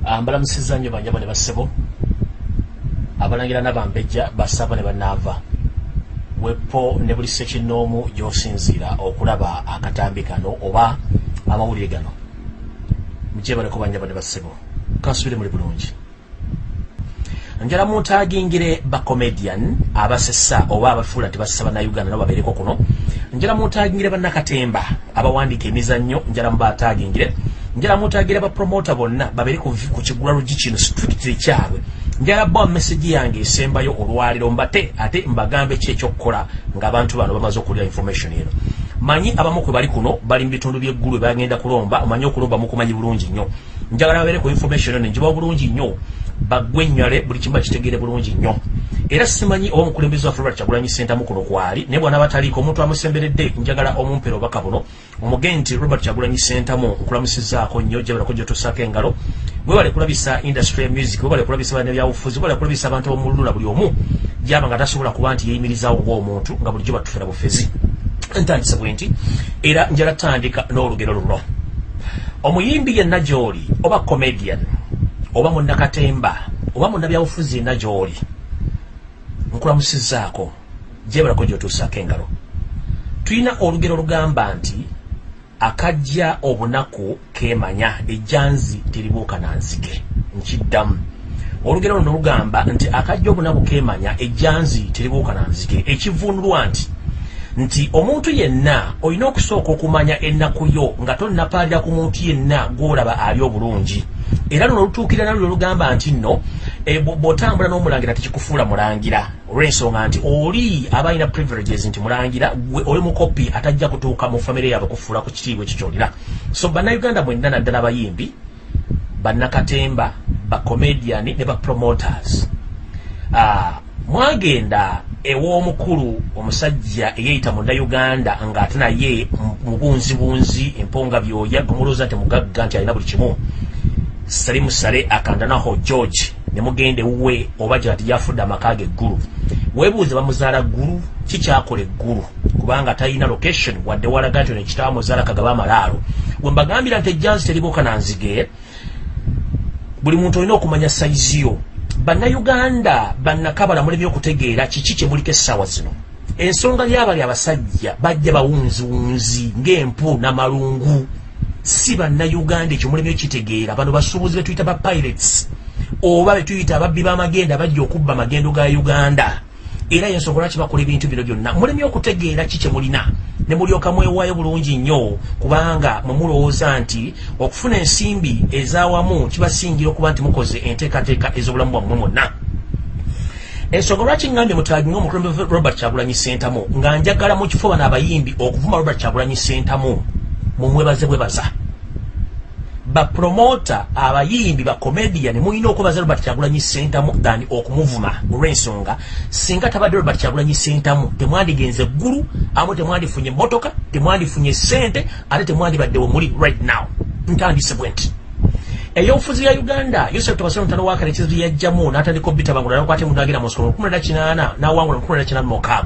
mbalamusiza nnyo banjabo ne bassebo abalangira nabambejja basaba ne banaava wepo ne buli sekinnoomu gy'osinziira okulaba akatambi kano oba amawulire gano. Mukyebaleko banjabo ne bassebo kansubire muli bulungi. Njala muntagingire bacomedian abasesa oba abafuula nti bassa bannayuganda nabo babeereko kuno. Njala muntagingire bannakatemba abawandiika emizannyo njala mubatagingire njala muntagire bapromota bonna babeere ku kigula lugi kino strictly kyabwe. Njala bwa message yange esembayo olwaliro mbate ate mbagambe ki ekyokukola ng'abantu bano bamaze okulya information eno. Manyi abamu kwe bali kuno bali mu bitundu by'eggulu bagenda kulomba omanyi okulomba mukumanyi bulungi nnyo. Njagala babeere ku information eno njiba bulungi nnyo. Bagwenywale buli kimu bakitegere bulungi nnyo era simanyi oba omukulembeze waffe robert kyagulanyi sentamu kuno kwali? Naye bwana bataliiko omuntu amusemberedde njagala omumpera obaka buno omugee nti robert kyagulanyi sentamu nkulamusizaako nnyo jabalako gyotusaako engalo. Webale kulabisa industry ya music webale kulabisa bana byabufuzi webale kulabisa abantu abomululuna buli omu gyaba nga tasobola kuba nti yeyimirizaawo ngaomuntu nga bulijjo batufera bufezi. Ntandise bwe nti era njala tandika n'olugero luno. Omuyimbi yenna gy'oli oba comedian oba munnakatemba oba munnabyabufuzi yenna gy'oli nkulamusizaako gyebalako gyotuusaako engalo. Tulina olugero lugamba nti akajja obunaku kemanya ejjanzi teribuuka nanzige nkiddamu. Olugero luno lugamba nti akajja obunaku kemanya ejjanzi teribuuka nanzige ekivunulwa nti nti omuntu yenna olina okusooka okumanya ennaku yo nga tonnapaalira ku muntu yenna gwolaba ali obulungi. Era luno lutuukirira nalwo lugamba nti nno e, bw'otambula n'omulangira tekikufuula mulangira olw'ensonga nti oli aba alina privileges nti mulangira oli mukopi atajja kutuuka mu famire yaabwe kufuula ku kitiibwa ekyo kyolina. So bannayuganda mwenna naddala abayimbi bannakatemba bacomediani ne bapromoters uh, mwagenda ew'omukulu omusajja eyeyita munnayuganda ng'ate naye mubunzibunzi emponga byoya gumulooza nti mugagga nti alina buli kimu. Sali musale akandanaho george ne mugenda ewuwe oba gyati yafudde amaka ge eggulu weebuuze bamuzaala ggulu kikyakola eggulu? Kubanga talina location wadde walaga nti nekitaba muzaala kagaba amalaalo we mbagambira nti ejjanzi teribuuka nanzige buli muntu olina okumanya sayiziyo bannayuganda bannakabala mulebye okutegeera kiki kyemuliko essaawa zino? Ensonga lyabali abasajja bajja bawunziwunzi ng'empu n'amalungu. Si bannayuganda ekyo mulebye kitegeera bano basuubuzi betuyita ba pirates oba betuyita ababbi b'amagenda bajja okubba amagendo ga uganda. Era yensonga lwaki bakola ebintu bino byonna? Mulemye okutegeera ki kyemulina ne mulyoka mwewaayo bulungi nnyo kubanga mwe mulowooza nti okufuna ensimbi ez'awamu kibasingira okuba nti mukoze enteekateeka ez'obulamu bwammwe mwonna. Ensonga lwaki ngambye mutagi ngaomukulembeze robert kyagulanyi sentamu nga njagala mu kifo bano abayimbi okuvuma robert kyagulanyi sentamu mumwebaze bwebaza bapromota abayimbi bacomedian mulina okwebaza robert kyagulanyi sentamu than okumuvuma olw'ensonga. Singa tabadde robert kyagulanyi sentamu temwandigenze eggulu amu temwandifunye emotoka temwandifunye sente ate temwandibaddewe muli right now. Ntandise bwe nti. Eyobufuzi ya uganda yosef tobasolo mutano wakale ekizibu yajjamu n'atandika obitabangula nakwate mundagira mu nsolo 18 n'awangula 18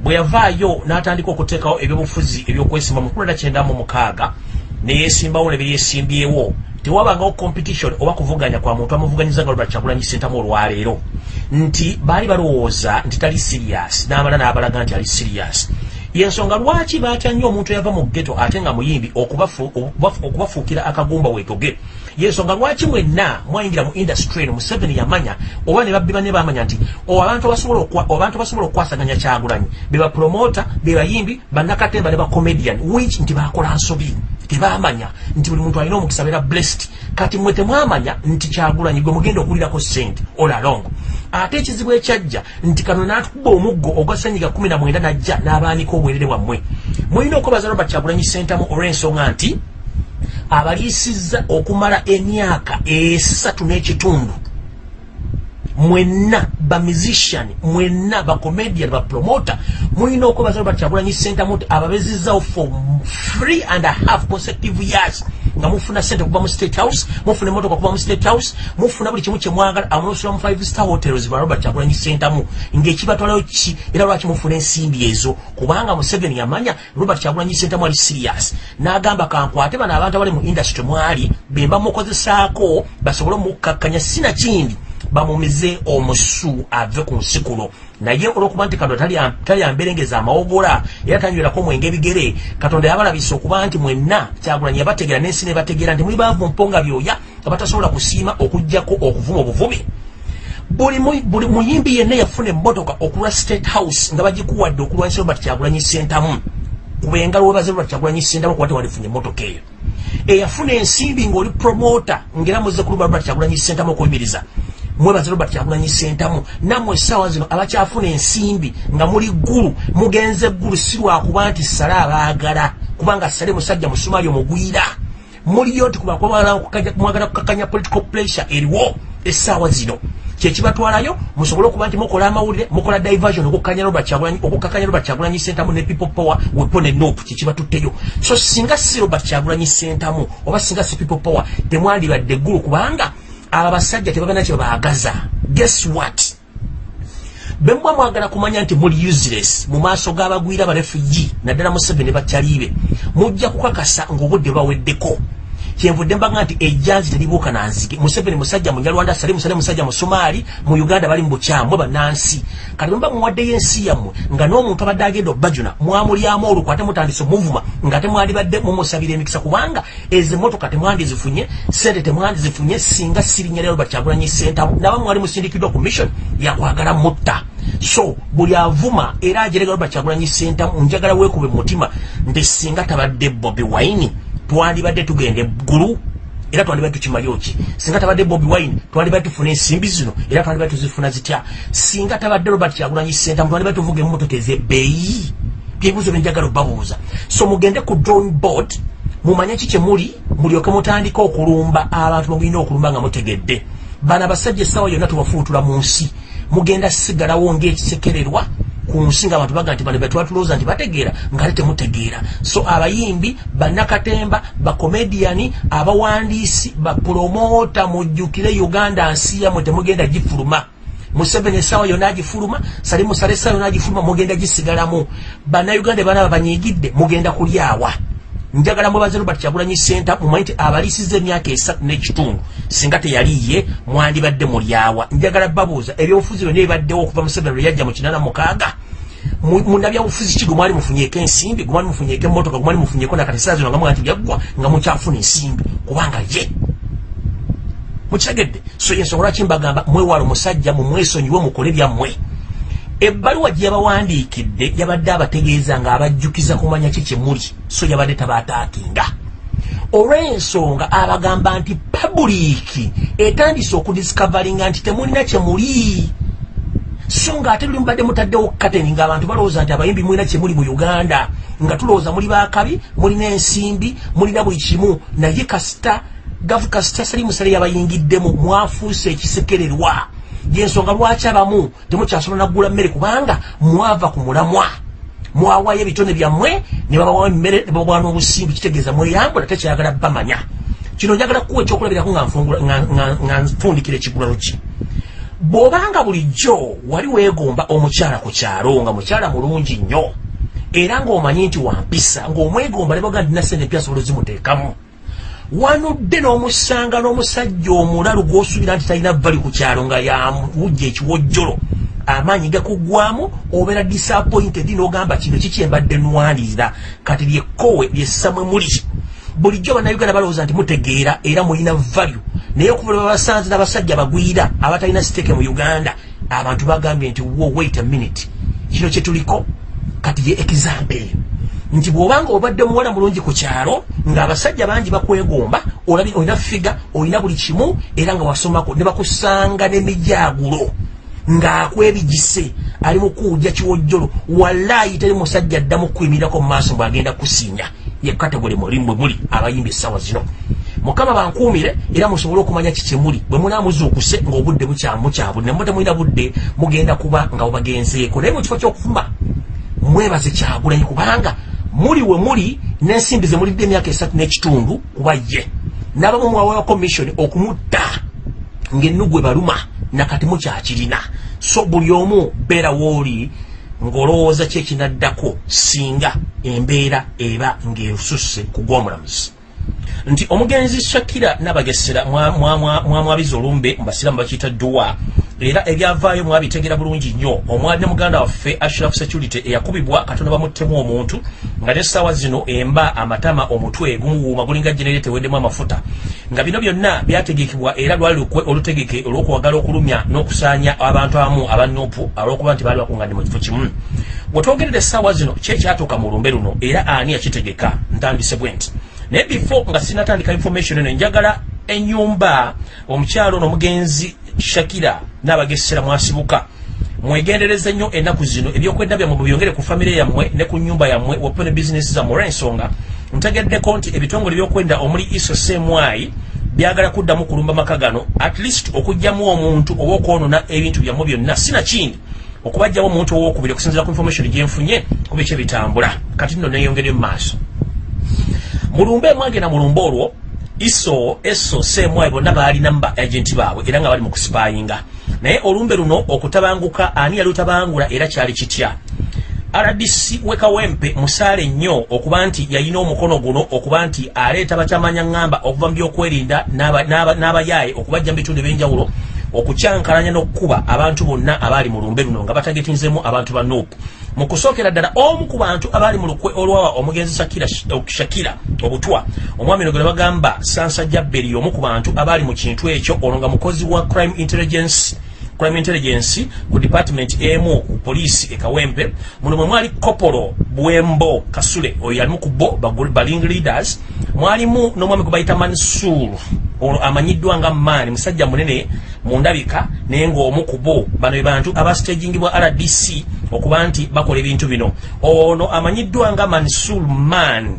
bwe yavaayo n'atandika okuteekawo ebyobufuzi ebyokwesimba mu 1996 neyesimbawo nebyesimbyewo tewabangawo competition oba kuvuganya kwa muntu amuvuganyiza nga lubala kyagulanyi sentamu olwaleero. Nti baali balowooza nti tali serious n'amala n'abalaga nti ali serious. Yensonga lwaki batya nnyo omuntu eyava mu ggeto ate nga muyimbi okubafuukira akagumba weetoge yensonga lwaki mwenna mwayingira mu industry eno museveni yamanya oba ne babbi banne bamanya nti abantu basobola okukwasaganya kyagulanyi. Be bapromota be bayimbi bannakatemba ne bacomedian which nti bakola nsobi tebamanya nti buli muntu alina omukisa beera blessed. Kati mwe temwamanya nti kyagulanyi gwe mugenda okulirako sente all along. Ate ekizibu ekyajja nti kano natukuba omuggo ogwa senyiga 19 najja n'abaanika obwerere bwammwe. Mulina okwebaza robert kyagulanyi sentamu olw'ensonga nti abaliisizza okumala emyaka esatu n'ekitundu mwenna bamusician mwenna bacomedian bapromota mulina okwebaza robert kyagulanyi sentamu nti ababezizzawo for three and a half consecutive years nga mufuna sente kuva mu state house mufuna emotoka kuva mu state house mufuna buli kimu kyemwagala amunosula mu five star hotels ba robert kyagulanyi sentamu ngaekibatwalayo ki? Era lwaki mufuna ensimbi ezo? Kubanga museveni yamanya robert kyagulanyi sentamu ali serious. N'agamba kankwate bano abantu abali mu industry mwali bemba mukozesaako basobole omukkakkanya sinakindi bamumize omusu ave ku nsikulo. Naye olwokuba nti katonda talyamberengeza amawogola era tanywerako mwenge ebigere katonda yabalabisa okuba nti mwenna kyagulanyi yabategeera n'ensi nebategeera nti muli baavu mponga byoya abatasobola kusiima okugjako okuvuma obuvubi buli muyimbi yenna yafuna emmotoka okulwa state house nga bagikuwadde okulwanyisa robert kyagulanyi sentamu kubenga lwebaze robert kyagulanyi sentamu kuba tewalifunye emmotoka eyo. Eyafuna ensimbi ng'oli promota ngaera muze kulumba robert kyagulanyi sentamu okuyimiriza mwebaze robert kyagulanyi sentamu nammwe essaawa zino abakyafuna ensimbi nga muli ggulu. Mugenze ggulu si lwakuba nti sale abaagala. Kubanga sale musajja musumaali omugwira. Muliyo nti kumwagala kukakanya political pressure eriwo essaawa zino. Kyekibatwalayo musobole okuba nti mukola amawulire mukola diversion okukakanya robert kyagulanyi sentamu ne people power wepo ne nop kyekibatutteyo so singa si robert kyagulanyi sentamu oba singa si people power temwandibadde eggulu kubanga aba basajja tebabana kye baagaza. Guess what? Bemwa mwagala kumanya nti muli useless mu maaso g'abagwira abarefugi naddala museveni bakyaliibe mujja kukakasa ng'obudde baweddeko kyenvudde mbaga nti ejjanzi teribuuka nanzige museveni musajja munyalwanda sale musale musajja musomaali mu uganda bali mu bukyamu banansi kati mba muwaddeyo ensi yammwe nga n'omuntu abadde agenda obbajuna mwamulyamu olukw ate mutandise omuvuma nga temwandibadde mumusabira emikisa kubanga ezo emotoka temwandizifunye sente temwandizifunye singa sirinya lero bakyagulanyi sentamu naba mwali musindikiddwa ku mission yakwagala mutta. So buli avuma era ajeregalo bakyagulanyi sentamu njagala weekube mu mutima nti singa tabadde bobi waini twandibadde tugenda eggulu era twandibadde tukimali oki singa tabadde bobi wine twandibadde tufuna ensimbi zino era twandibadde tuzifuna zitya? Singa tabadde robert kyagulanyi sentamu twandibadde tuvuga emmotoka ezebbeeyi. Byebuzo byenjagala obabuuza. So mugende ku drawing board mumanye ki kyemuli mulyoke mutandike okulumba abantu bemulina okulumba nga mutegedde. Bano abasajja essaawa yonna tubafuutula mu nsi. Mugenda sigalawo ngaekisekererwa ku nsi nga abantu baga nti bano betwatulowooza nti bategeera ngaate temutegeera. So abayimbi bannakatemba bakomediyani abawandiisi bapromota mujjukire uganda nsi yamwe temugenda gifuluma. Museveni essaawa yonna agifuluma sali musala essaawa yonna agifuluma mugenda gisigalamu. Bannayuganda bana banyigidde mugenda kulyawa njagala mwebaze robert kyagulanyi senta mumanyi nti abaliisiza emyaka esatu n'ekitundu singa teyaliye mwandibadde mulyawa. Njagala babuuza ebyobufuzi byonna ebibaddewo okuva museveni lwe yajja mu kinana mukaaga munabyabufuzi ki gwe mwali mufunyeko ensimbi? Gwe mwali mufunyeko emmotoka? Gwe mwali mufunyeko nakati saa zino nga muga nti byaggwa nga mukyafuna ensimbi? Kubanga ye. Mukitegedde so ensonga lwaki mbagamba mwewala omusajja mumwesonyiwe mukole byammwe ebbaluwa gye yabawandiikidde yabadde abategeeza ng'abajjukiza kumanya ki kyemuli so yabadde tabaataakinga. Olw'ensonga abagamba nti pabuliiki etandise okudisikavalinga nti temulina kyemuli so ng'ate luli mubadde mutaddewo kateni ng'abantu balowooza nti abayimbi mulina kyemuli mu uganda nga tulowooza muli bakabi mulina ensimbi mulina buli kimu. Naye kasita gavu kasita salimusale yabayingiddemu mwafuuse ekisekererwa yensonga lwaki abamu temukyasobola naggula mmere kubanga mwava ku mulamwa? Mwawayo ebitone byammwe ne babawa emmere ne babawa n'obusimbi kitegeeza mweyambula tekyagala bamanya. Kino njagala kuwa ekyokulabirako nga nfundikira ekigulalo ki? Bw'obanga bulijjo wali weegomba omukyala ku kyalo nga mukyala mulungi nnyo era ng'omanyi nti wampisa ng'omwegomba ne baga ndina sente mpya asobola zimuteekamu wanudde n'omusanga n'omusajja omulalu gw'osuubira nti talina vali ku kyalo nga yawujja ekiwojjolo. Amaanyi gakuggwamu obeera disappointed n'ogamba kino kikyembadde nwanirira kati lyekkowe lyessamwe muli. Bulijjo bannayuganda balowooza nti mutegeera era mulina value. Naye okuva lwe babasanze n'abasajja bagwira abatalina siteeke mu uganda abantu bagambye nti wo wait a minute. Kino kyetuliko kati ye example nti bw'obanga obadde muwala mulungi ku kyalo ng'abasajja bangi bakwegomba olina figa olina buli kimu era nga wasomako ne bakusanga n'emijaagulo ng'akwebigise ali mu kuwujja kiwojjolo. Wallaayi teri musajja addamu kuyimirirako mu maaso bw'agenda kusinya ye kategole mulimbwe muli abayimba essaawa zino. Mukama bankuumire era musobole okumanya kikyemuli bwe munaamuzuukuse ng'obudde bukyamukyabu ne muba temulina budde mugenda kuba nga bubagenzeeko naye mu kifo ky'okufuma mwebaze kyagulanyi kubanga muli we muli n'ensimbi ze mulidde emyaka esatu n'ekitundu kuba ye. N'abamu mwawewa kommission okumutta ng'ennugu ebaluma nakati mukyakirina so buli omu beera wooli ng'olowooza ki ekinaddako singa embeera eba ng'esusse ku gw'omulamuzi nti omugenzi shakira nabagesera mwamwabiza olumbe mubasiramu bakiyita duwa era ebyavaayo mwabitegera bulungi nnyo. Omwali ne muganda waffe ashraf security eyakubibwa katonda bamuttemu omuntu nga nesaawa zino emba amatama omutwe gumuwuuma gulinga jenere teweddemu amafuta. Nga bino byonna byategekebwa era lwali lukwe olutegeke olw'okuwagala okulumya n'okusaanya abantu abamu abanupu olw'okuba nti baali bakunganye mu kifo kimu. Bwetwogerera essaawa zino kyekyatuuka mu lumbe luno era ani yakitegeka ntandise bwe nti naye before nga sinatandika information eno njagala enyumba omukyalo ono omugenzi shakira n'abagesera mwasibuka mwegendereze nnyo ennaku zino ebyokwedda byammwe mubyongere ku famire yammwe ne ku nyumba yammwe wapene bizinesi zammwe olw'ensonga ntegeddeko nti ebitongole ebyokwenda omuli iso semwai byagala kuddamu kulumba maka gano at least okugjamu omuntu oba okwonona ebintu byammwe byonna. Sinakindi okubajjamu omuntu owokubiri okusinzira ku information gyenfunye kuba ekyebitambula kati nno neyongere mu maaso mulumbe mwagenda mulumbe olwo iso eso semwayi bonna baalina mu ba agenti baabwe era nga bali mu kusipayinga naye olumbe luno okutabanguka ani yali otabangula era kyali kitya? Rdc wekawempe musaale nnyo okuba nti yalina omukono guno okuba nti aleeta bakyamanya ŋŋamba okuva mu byokwerinda n'abayaaye okubajja mu bitundu ebyenjawulo okukyankalanya n'okkuba abantu bonna abaali mu lumbe luno nga batagetinzemu abantu ba nopu mu kusookera ddala omu ku bantu abaali mu lukwe olwawa omugenzi shakira obutwa omwami no gwe bagamba sansajja beri omu ku bantu abaali mu kintu ekyo ono nga mukozi wa crime intelligence crime intelligence ku department emu ku poliisi ekawempe muno mwali kopolo bwembo kasule oyo yalimu ku bo baling leaders. Mwalimu n'omwami gwe bayita mansur olwo amanyiddwa nga maani musajja munene mu ndabika naye ng'omu ku bo. Bano be bantu abastagingibwa rdc okuba nti bakola ebintu bino. Ono amanyiddwa nga mansur man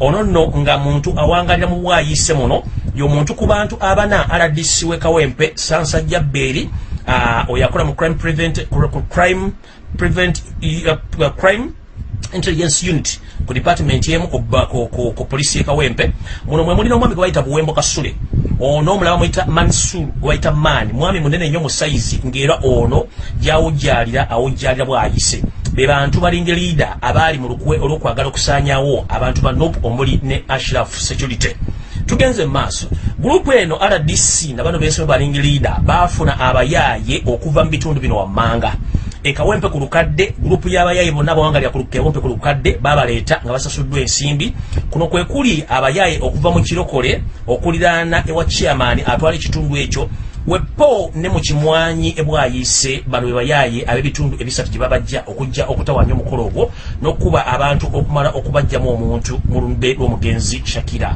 ono nno nga muntu awangalira mu bwayise muno y'omuntu ku bantu abana rdc wekawempe sansajja beeri uh, oyo akola mu crime prevent, crime prevent uh, crime intelligence unit ku department emu ku polisi ekawempe muno mwe mulina omwami gwe bayita buwembo kasule. Ono omulaba mwita mansur gwebayita maani mwami munene nnyo mu saizi ng'era ono gyawujjalira awujjalira bwayise. Be bantu balinga leader abaali mu lukwe olw'okwagala okusaanyawo abantu ba nop omuli ne ashraf security tugenze maaso. Gurupu eno rdc na bano bensome balinga leader baafuna abayaaye okuva mu bitundu bino wammanga. Ekawempe ku lukadde gurupu y'abayaaye bonna bawangalira kawempe ku lukadde babaleeta nga basasuddwa ensimbi. Kuno kwe kuli abayaaye okuva mu kirokole okuliraana ewa chairman atwala ekitundu ekyo. Wepo ne mu kimwanyi ebwayise bano be bayaaye ab'ebitundu ebisatu gye babajja okujja okutawanya omukolo ogwo n'okuba abantu okumala okubajjamu omuntu mu lumbe lw'omugenzi shakira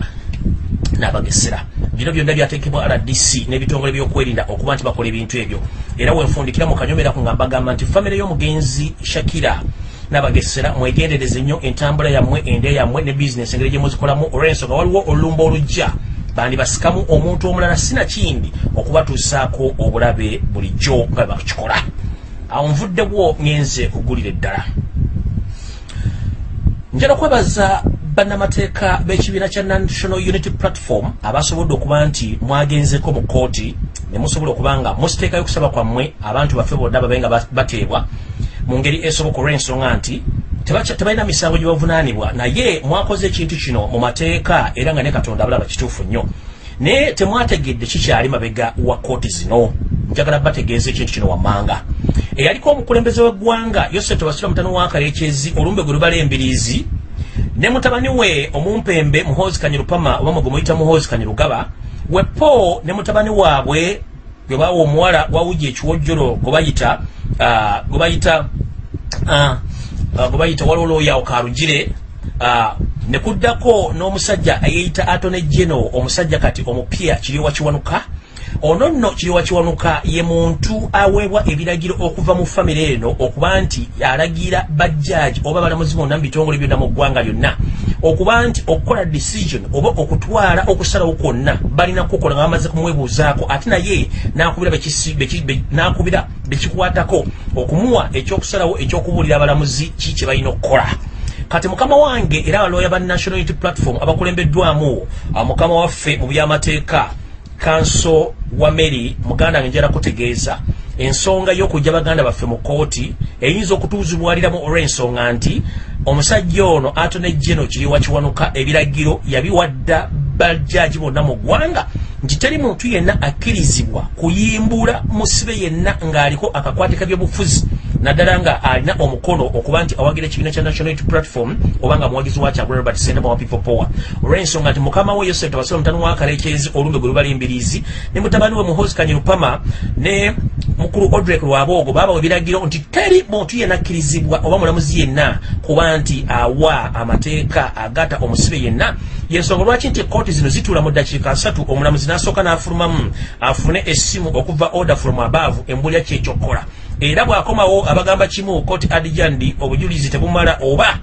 n'abagesera. Bino byonna byateekebwa rdc n'ebitongole byokwerinda okuba nti bakola ebintu ebyo. Era wenfundikira mu kanyomera ku nga mbagamba nti famire y'omugenzi shakira n'abagesera mwegendereze nnyo entambula yammwe ende yammwe ne bizinesi engeri gye muzikolamu olw'ensonga. Waliwo olulumba olujja bandi basikamu omuntu omulala sinakindi okubatuusaako obulabe bulijjo nga bakikola awo nvuddebwo ngenze kugulira eddala. Njala kwebaza bannamateeka b'ekibiina kya national unity platform abasobodde okuba nti mwagenzeko mu kooti ne musobola okuba nga musiteekayo okusaba kwammwe abantu baffe bonna babe nga bateebwa. Mu ngeri esoboka olw'ensonga nti tebalina misango gye bavunaanibwa. Naye mwakoze ekintu kino mu mateeka era nga ne katonda abalaba kituufu nnyo. Naye temwategedde kikyali mabega wa kooti zino. Njagala bategeeza ekintu kino wammanga. Eyaliko omukulembeze w'eggwanga yosefu wasira mutano wakalekyezi olumbe gwe lubala embiriizi ne mutabani we omumpembe muhozi kanyirupama oba mwe muyita muhozi kanyirugaba wepo ne mutabani waabwe gwe bawa omuwala wawuja ekiwojjolo gwe bayita gwe bayita gwe bayita walolooyawo karugire ne kuddako n'omusajja eyeyita atone geno omusajja kati omupya kiryowa kiwanuka ono nno kiryowa kiwanuka ye muntu aweebwa ebiragiro okuva mu famire eno okuba nti alagira bajjaaji oba balamuzi bonna mu bitongole byonna mu ggwanga lyonna. Okuba nti okukola decision oba okutwala okusalawo kwonna balina kukola nga bamaze kumwebuuzaako ate naye nakubira bekikwatako okumuwa ekyokusalawo ekyokubuulira abalamuzi ki kye balina okukola. Kati mukama wange era abaloya ba national unity platform abakulembeddwamu mukama waffe mu byamateeka kanso wa mary muganda wange njala kutegeeza. Ensonga y'okujja baganda baffe mu kooti eyinza okutuuzibwaliramu olw'ensonga nti omusajja ono atone geno kiri wakiwanuka ebiragiro yabiwadda bajaji bonna mu ggwanga nti teri muntu yenna akkirizibwa kuyimbula musibe yenna ng'aliko akakwatika by'obufuzi naddala nga alina omukono okuba nti awagira ekibiina kya national unity platform oba nga muwagizi wakyagu robert sendama wa people power. Olw'ensonga nti mukama we yosef tabasole mutano wakalekezi olumbe gwe lubalimbirizi ne mutabani we muhozi kanyirupama ne mukulu odrek lwaboogo baabawa ebiragiro nti teri muntu yenna akkirizibwa oba mulamuzi yenna kuba nti awa amateeka agata omusibe yenna. Yensonga lwaki nti ekooti zino zituula mu ddakiika asatu omulamuzi n'asooka n'afulumamu afune essimu okuva order from above embulya kyekyokukola era bw'akomawo abagamba kimu kooti adijandi obujulizi tebumala oba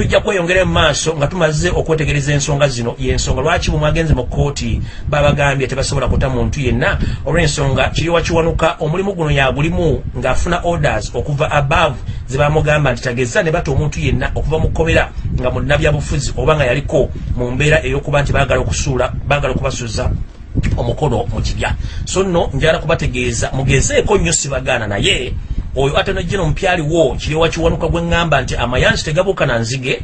tujja kweyongera mu maaso nga tumaze okwetegereza ensonga zino. Yensonga lwaki bumwagenze mu kooti babagambye tebasobola kuta muntu yenna? Olw'ensonga kiri wakiwanuka omulimu guno yagulimu ng'afuna orders okuva above zebamugamba nti tageza ne bata omuntu yenna okuva mu kkomera nga munnabyabufuzi oba nga yaliko mu mbeera ey'okuba nti baagala okusuula baagala okubasuuza omukono mu kibya. So nno njala kubategeeza mugezeeko nnyo sibagaana naye oyo ate nojjeno mupyaliwo kiriwa kiwanuka gwe ŋŋamba nti amayanzi tegabuuka na nzige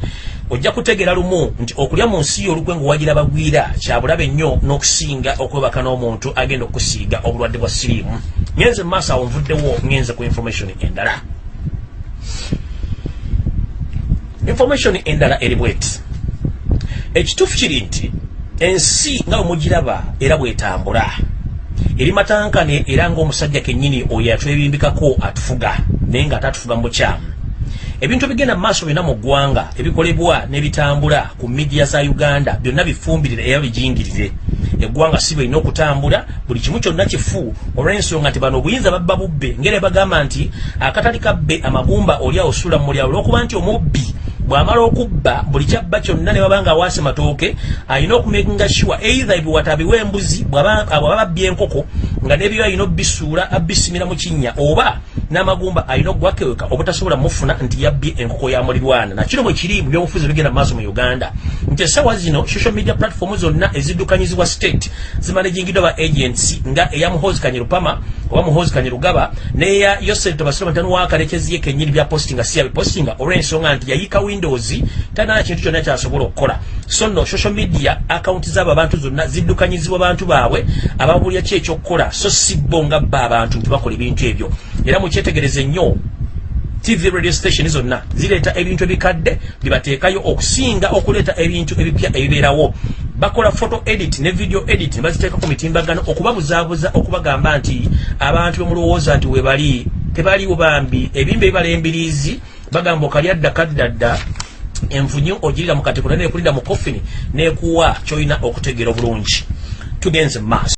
ojja kutegera lumu nti okulya mu nsi yo olukwe ngaowagira bagwira kyabulabe nnyo n'okusinga okwebaka n'omuntu agenda okusiiga obulwadde bwa siriimu. Ngenze maaso awo nvuddewo ngenze ku information endala. Information endala eri bweti. Ekituufu kiri nti ensi nga omugiraba era bwetambula eri matankane era ngaomusajja kennyini oyo atwebimbikako atufuga naye nga ate atufuga mu bukyamu. Ebintu ebigenda mu maaso byonna mu ggwanga ebikolebwa n'ebitambula ku midiya za uganda byonna bifumbirire era bijingirire. Eggwanga si bwelina okutambula buli kimu kyonna kifu olw'ensonga nti bano obuyinza babba bubbe ngeri bagamba nti akatali kabbe amagumba oli awo suula mu mulyawo olw'okuba nti omubbi bwamala okubba buli kyabba kyonna ne baba nga awaase matooke alina okumekinga sure either ebiwata abiwa embuzi bwaba babbye enkoko nga nebyo alina obbisuula abbisimira mu kinnya oba n'amagumba alina okugwakeweka obutasobola mufuna nti yabbye enkoko ya mulirwana nakino bwe kiri mu byobufuzi bigenda maaso mu uganda. Nti esawa zino social media platform zonna eziddukanyizibwa state zimanagingiddwa ba agents nga eya muhozi kanyerupama oba muhozi kanyerugaba neya yosef tobasoma ntano wakalekezi ye kenyini bya postinga si yabipostinga olw'ensonga nti yayika windows tanaa kintu kyonna kyasobola okukola. So nno social media akaunti z'abo abantu zonna ziddukanyizibwa bantu baabwe ababulya ki ekyokukola so si bo nga bba abantu nti bakola ebintu ebyo era mukyetegereze nnyo. Tv radio station zonna zireeta ebintu ebikadde bibateekayo okusinga okuleeta ebintu ebipya ebibeerawo. Bakola photo edit ne video edit ne baziteeka ku mitimbagano okubabuzaabuza okubagamba nti abantu bemulowooza nti webali tebaliwo bambi. Ebimba ebibala embiriizi bagamba okali adda kaddadda envunyu ogirira mu katiko naye nekulira mu kofini nekuwa kyolina okutegeera obulungi. Tugenze maaso